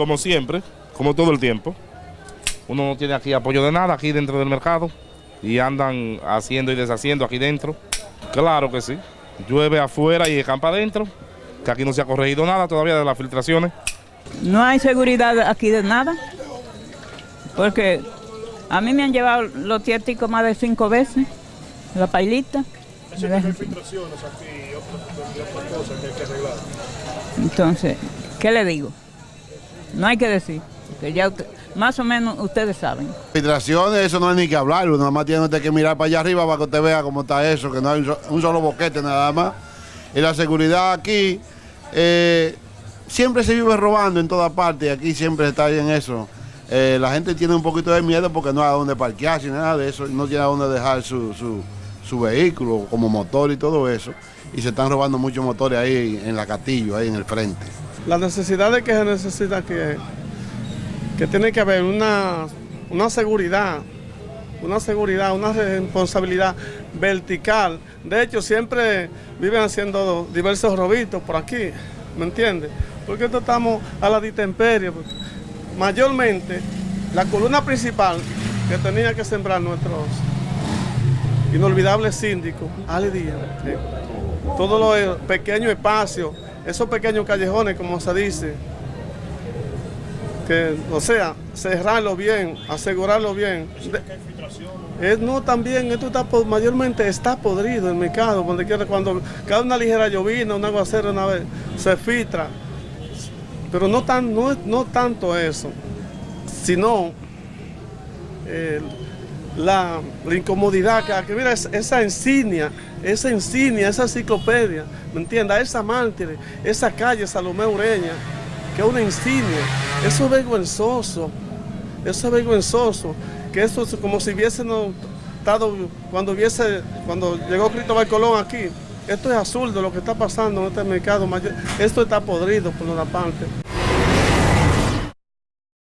como siempre, como todo el tiempo. Uno no tiene aquí apoyo de nada aquí dentro del mercado y andan haciendo y deshaciendo aquí dentro. Claro que sí. Llueve afuera y campa adentro, que aquí no se ha corregido nada todavía de las filtraciones. No hay seguridad aquí de nada, porque a mí me han llevado los tiéticos más de cinco veces, la pailita. Eso que hay filtraciones aquí y otras, y otras cosas que hay que arreglar. Entonces, ¿qué le digo? No hay que decir, porque ya más o menos ustedes saben. Filtraciones, eso no hay ni que hablarlo, nada más tiene usted que mirar para allá arriba para que usted vea cómo está eso, que no hay un, so- un solo boquete nada más. Y la seguridad aquí, eh, siempre se vive robando en todas partes y aquí siempre está en eso. Eh, la gente tiene un poquito de miedo porque no hay dónde parquearse ni nada de eso, no tiene a dónde dejar su, su, su vehículo como motor y todo eso. Y se están robando muchos motores ahí en la Castillo, ahí en el frente. La necesidad de que se necesita que, que tiene que haber una, una seguridad, una seguridad, una responsabilidad vertical. De hecho, siempre viven haciendo diversos robitos por aquí, ¿me entiendes? Porque esto estamos a la intemperie. porque Mayormente, la columna principal que tenía que sembrar nuestros inolvidables síndicos, Ale Díaz, eh, todos los pequeños espacios, esos pequeños callejones, como se dice, que, o sea, cerrarlo bien, asegurarlo bien. De- es, no, también, esto está, mayormente está podrido el mercado, donde quiera, cuando cae una ligera llovina, un aguacero una vez, se filtra. Pero no, tan, no, no tanto eso, sino eh, la, incomodidad que, que mira, es- esa insignia, esa insignia, esa enciclopedia, ¿me entiendes? Esa mártir, esa calle Salomé Ureña, que es una insignia, eso es vergonzoso, eso es vergonzoso, que eso es como si hubiésemos estado, cuando hubiese, cuando llegó Cristóbal Colón aquí, esto es absurdo lo que está pasando en este mercado mayor, esto está podrido por una parte.